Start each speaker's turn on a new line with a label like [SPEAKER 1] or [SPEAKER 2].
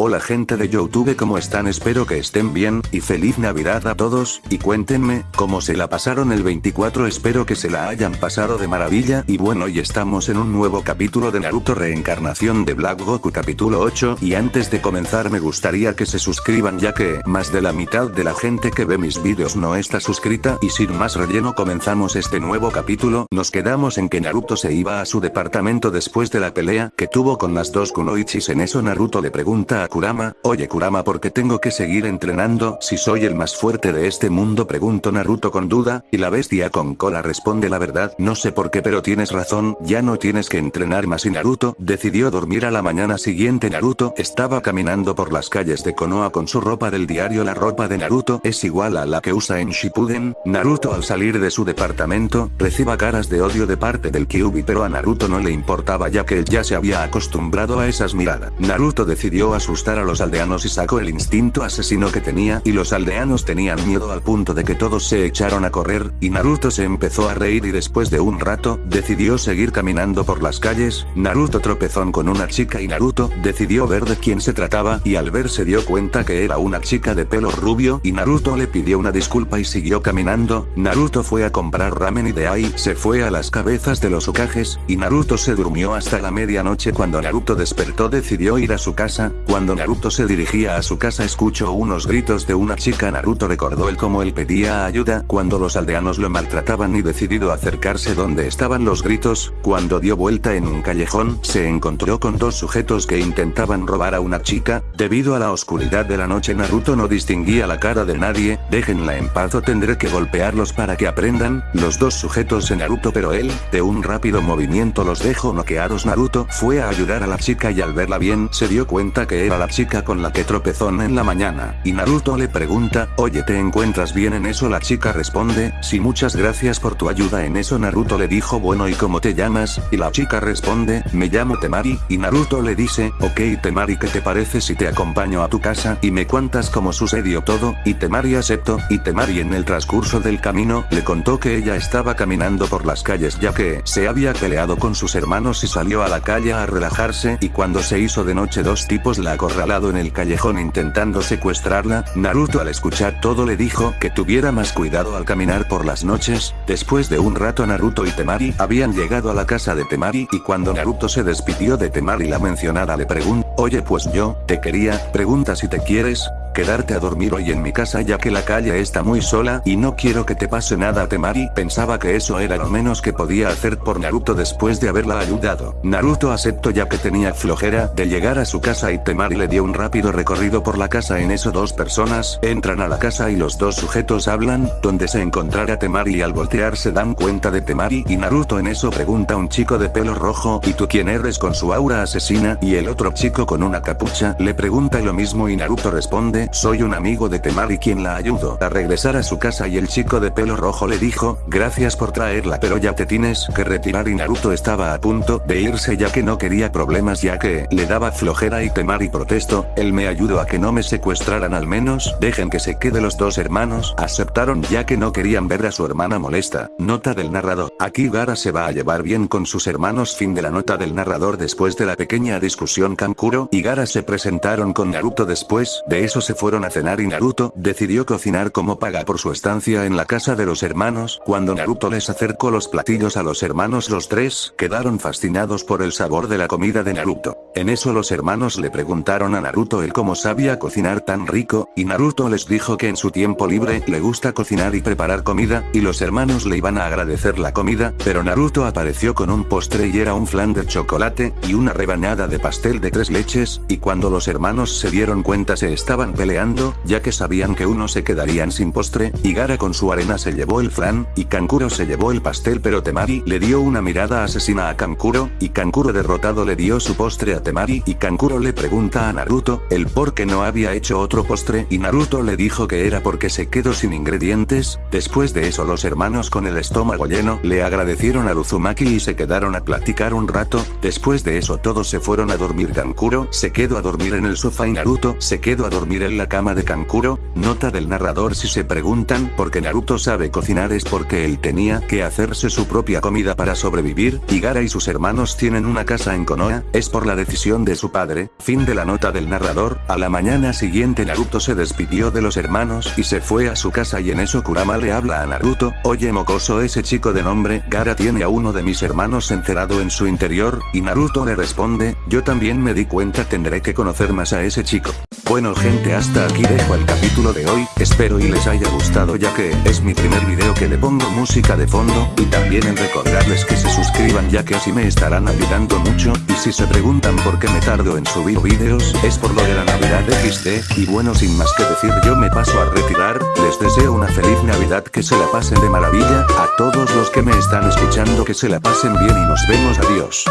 [SPEAKER 1] Hola gente de Youtube ¿cómo están? Espero que estén bien, y feliz navidad a todos, y cuéntenme, cómo se la pasaron el 24 espero que se la hayan pasado de maravilla y bueno y estamos en un nuevo capítulo de Naruto Reencarnación de Black Goku capítulo 8 y antes de comenzar me gustaría que se suscriban ya que más de la mitad de la gente que ve mis vídeos no está suscrita y sin más relleno comenzamos este nuevo capítulo nos quedamos en que Naruto se iba a su departamento después de la pelea que tuvo con las dos kunoichis en eso Naruto le pregunta a Kurama, oye Kurama ¿por qué tengo que seguir entrenando si soy el más fuerte de este mundo? Preguntó Naruto con duda, y la bestia con cola responde la verdad, no sé por qué pero tienes razón, ya no tienes que entrenar más y Naruto decidió dormir a la mañana siguiente. Naruto estaba caminando por las calles de Konoha con su ropa del diario. La ropa de Naruto es igual a la que usa en Shippuden, Naruto al salir de su departamento, reciba caras de odio de parte del Kyubi pero a Naruto no le importaba ya que él ya se había acostumbrado a esas miradas, Naruto decidió a a los aldeanos y sacó el instinto asesino que tenía y los aldeanos tenían miedo al punto de que todos se echaron a correr, y Naruto se empezó a reír y después de un rato, decidió seguir caminando por las calles, Naruto tropezó con una chica y Naruto decidió ver de quién se trataba y al ver se dio cuenta que era una chica de pelo rubio y Naruto le pidió una disculpa y siguió caminando, Naruto fue a comprar ramen y de ahí se fue a las cabezas de los Okages, y Naruto se durmió hasta la medianoche cuando Naruto despertó decidió ir a su casa, cuando Naruto se dirigía a su casa escuchó unos gritos de una chica. Naruto recordó el cómo él pedía ayuda cuando los aldeanos lo maltrataban y decidido acercarse donde estaban los gritos, cuando dio vuelta en un callejón, se encontró con dos sujetos que intentaban robar a una chica, debido a la oscuridad de la noche Naruto no distinguía la cara de nadie, déjenla en paz o tendré que golpearlos para que aprendan, los dos sujetos en Naruto pero él, de un rápido movimiento los dejó noqueados Naruto fue a ayudar a la chica y al verla bien se dio cuenta que era la chica con la que tropezó en la mañana, y Naruto le pregunta, oye ¿te encuentras bien en eso? La chica responde, sí muchas gracias por tu ayuda en eso Naruto le dijo bueno ¿y cómo te llamas? Y la chica responde, me llamo Temari, y Naruto le dice, ok Temari ¿qué te parece si te acompaño a tu casa y me cuentas cómo sucedió todo? Y Temari aceptó, y Temari en el transcurso del camino, le contó que ella estaba caminando por las calles ya que, se había peleado con sus hermanos y salió a la calle a relajarse y cuando se hizo de noche dos tipos la acorralado en el callejón intentando secuestrarla, Naruto al escuchar todo le dijo que tuviera más cuidado al caminar por las noches, después de un rato Naruto y Temari habían llegado a la casa de Temari y cuando Naruto se despidió de Temari la mencionada le preguntó, oye pues yo, te quería, pregunta si te quieres, quedarte a dormir hoy en mi casa ya que la calle está muy sola y no quiero que te pase nada Temari pensaba que eso era lo menos que podía hacer por Naruto después de haberla ayudado. Naruto aceptó ya que tenía flojera de llegar a su casa y Temari le dio un rápido recorrido por la casa. En eso dos personas entran a la casa y los dos sujetos hablan, donde se encontrará Temari al voltear se dan cuenta de Temari y Naruto en eso pregunta a un chico de pelo rojo ¿y tú quién eres con su aura asesina? Y el otro chico con una capucha le pregunta lo mismo y Naruto responde soy un amigo de Temari quien la ayudó a regresar a su casa y el chico de pelo rojo le dijo, gracias por traerla pero ya te tienes que retirar y Naruto estaba a punto de irse ya que no quería problemas ya que le daba flojera y Temari protestó, él me ayudó a que no me secuestraran al menos, dejen que se quede los dos hermanos, aceptaron ya que no querían ver a su hermana molesta, nota del narrador, aquí Gara se va a llevar bien con sus hermanos fin de la nota del narrador después de la pequeña discusión Kankuro y Gara se presentaron con Naruto después de eso se fueron a cenar y Naruto decidió cocinar como paga por su estancia en la casa de los hermanos. Cuando Naruto les acercó los platillos a los hermanos los tres quedaron fascinados por el sabor de la comida de Naruto. En eso los hermanos le preguntaron a Naruto el cómo sabía cocinar tan rico, y Naruto les dijo que en su tiempo libre le gusta cocinar y preparar comida, y los hermanos le iban a agradecer la comida, pero Naruto apareció con un postre y era un flan de chocolate, y una rebanada de pastel de tres leches, y cuando los hermanos se dieron cuenta se estaban peleando ya que sabían que uno se quedarían sin postre, y Gara con su arena se llevó el flan, y Kankuro se llevó el pastel pero Temari le dio una mirada asesina a Kankuro, y Kankuro derrotado le dio su postre a Temari y Kankuro le pregunta a Naruto, el por qué no había hecho otro postre y Naruto le dijo que era porque se quedó sin ingredientes, después de eso los hermanos con el estómago lleno le agradecieron a Uzumaki y se quedaron a platicar un rato, después de eso todos se fueron a dormir Kankuro se quedó a dormir en el sofá y Naruto se quedó a dormir en la cama de Kankuro, nota del narrador si se preguntan por qué Naruto sabe cocinar es porque él tenía que hacerse su propia comida para sobrevivir, y Gara y sus hermanos tienen una casa en Konoha, es por la decisión de su padre, fin de la nota del narrador, a la mañana siguiente Naruto se despidió de los hermanos y se fue a su casa y en eso Kurama le habla a Naruto, oye mocoso ese chico de nombre Gara tiene a uno de mis hermanos encerrado en su interior, y Naruto le responde, yo también me di cuenta tendré que conocer más a ese chico. Bueno gente hasta aquí dejo el capítulo de hoy, espero y les haya gustado ya que es mi primer video que le pongo música de fondo, y también en recordarles que se suscriban ya que así me estarán ayudando mucho, y si se preguntan por qué me tardo en subir videos, es por lo de la Navidad XD, y bueno sin más que decir yo me paso a retirar, les deseo una feliz Navidad que se la pasen de maravilla, a todos los que me están escuchando que se la pasen bien y nos vemos. Adiós.